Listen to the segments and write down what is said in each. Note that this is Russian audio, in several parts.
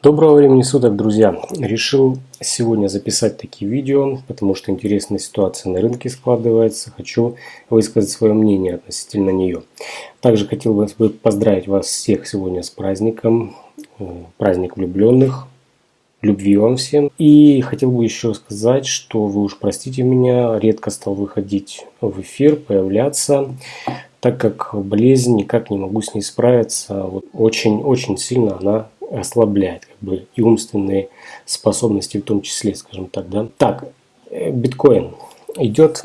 Доброго времени суток, друзья! Решил сегодня записать такие видео, потому что интересная ситуация на рынке складывается. Хочу высказать свое мнение относительно нее. Также хотел бы поздравить вас всех сегодня с праздником, э, праздник влюбленных. Любви вам всем. И хотел бы еще сказать, что вы уж простите меня, редко стал выходить в эфир, появляться так как болезнь никак не могу с ней справиться. Вот очень-очень сильно она ослабляет как бы и умственные способности в том числе, скажем так. Да? Так, э, биткоин. Идет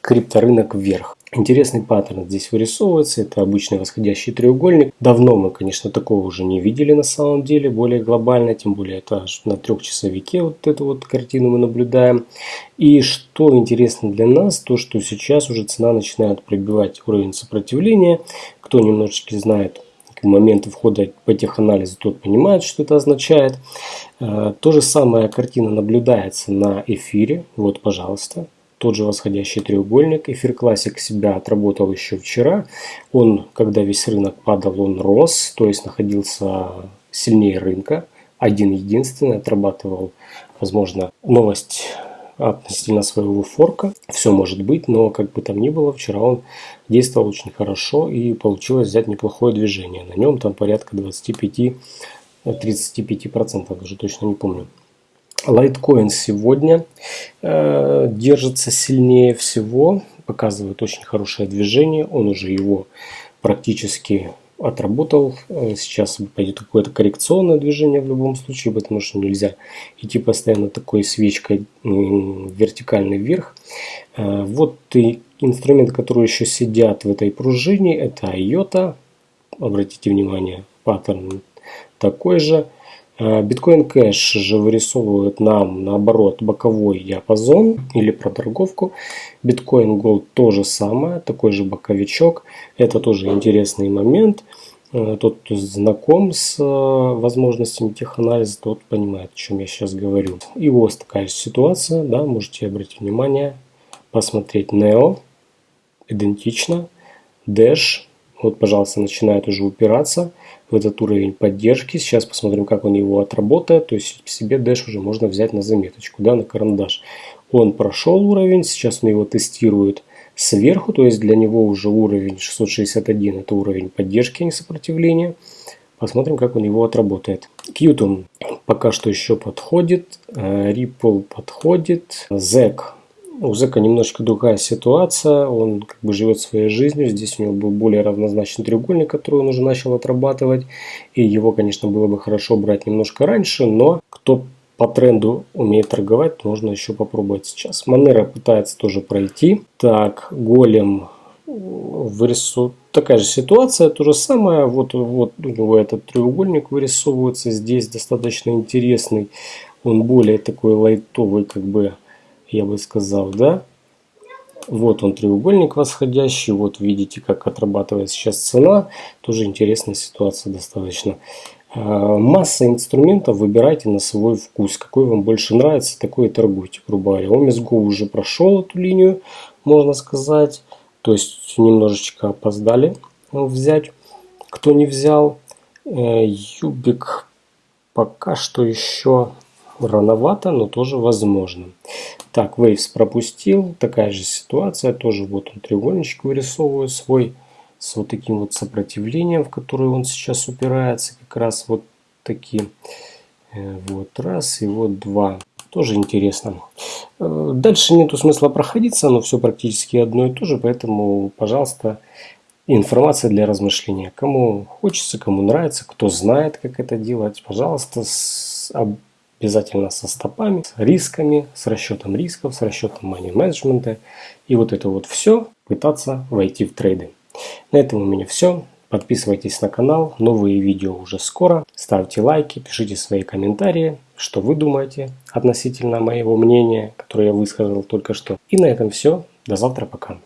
крипторынок вверх. Интересный паттерн здесь вырисовывается. Это обычный восходящий треугольник. Давно мы, конечно, такого уже не видели на самом деле, более глобально. Тем более это аж на трехчасовике вот эту вот картину мы наблюдаем. И что интересно для нас, то что сейчас уже цена начинает пробивать уровень сопротивления. Кто немножечко знает моменты входа по теханализу, тот понимает, что это означает. Э, то же самое картина наблюдается на эфире. Вот, пожалуйста, тот же восходящий треугольник. Эфир классик себя отработал еще вчера. Он, когда весь рынок падал, он рос, то есть находился сильнее рынка. Один единственный отрабатывал, возможно, новость относительно своего форка. Все может быть, но как бы там ни было, вчера он действовал очень хорошо и получилось взять неплохое движение. На нем там порядка 25-35%, даже точно не помню. Лайткоин сегодня э, держится сильнее всего, показывает очень хорошее движение. Он уже его практически отработал. Э, сейчас пойдет какое-то коррекционное движение в любом случае, потому что нельзя идти постоянно такой свечкой вертикальный вверх. Э, вот и инструменты, которые еще сидят в этой пружине, это IOTA. Обратите внимание, паттерн такой же. Биткоин Кэш же вырисовывает нам наоборот боковой диапазон или проторговку. Биткоин Gold то же самое, такой же боковичок. Это тоже интересный момент. Э, тот, кто знаком с э, возможностями теханализа, тот понимает, о чем я сейчас говорю. И у вас такая же ситуация, да, можете обратить внимание, посмотреть Neo, идентично, Dash, вот, пожалуйста, начинает уже упираться в этот уровень поддержки. Сейчас посмотрим, как он его отработает. То есть себе Dash уже можно взять на заметочку, да, на карандаш. Он прошел уровень, сейчас он его тестирует сверху, то есть для него уже уровень 661 это уровень поддержки, а не сопротивления. Посмотрим, как у него отработает. Qtum пока что еще подходит, э, Ripple подходит, ZEC у Зека немножко другая ситуация, он как бы живет своей жизнью, здесь у него был более равнозначный треугольник, который он уже начал отрабатывать, и его, конечно, было бы хорошо брать немножко раньше, но кто по тренду умеет торговать, можно еще попробовать сейчас. Манера пытается тоже пройти. Так, голем вырисовывает такая же ситуация, то же самое. Вот, вот у него этот треугольник вырисовывается здесь достаточно интересный. Он более такой лайтовый, как бы я бы сказал, да. Вот он треугольник восходящий, вот видите, как отрабатывает сейчас цена. Тоже интересная ситуация достаточно. А, масса инструментов выбирайте на свой вкус. Какой вам больше нравится, такой и торгуйте, грубо говоря. Омисго уже прошел эту линию, можно сказать. То есть немножечко опоздали взять, кто не взял. Э, Юбик пока что еще рановато, но тоже возможно. Так, Waves пропустил. Такая же ситуация. Тоже вот он треугольничек вырисовывает свой с вот таким вот сопротивлением, в которое он сейчас упирается. Как раз вот такие. Э, вот раз и вот два. Тоже интересно. Э, дальше нету смысла проходиться, но все практически одно и то же, поэтому, пожалуйста, информация для размышления. Кому хочется, кому нравится, кто знает, как это делать, пожалуйста, обязательно со стопами, с рисками, с расчетом рисков, с расчетом money management. И вот это вот все пытаться войти в трейды. На этом у меня все. Подписывайтесь на канал, новые видео уже скоро. Ставьте лайки, пишите свои комментарии, что вы думаете относительно моего мнения, которое я высказал только что. И на этом все. До завтра, пока.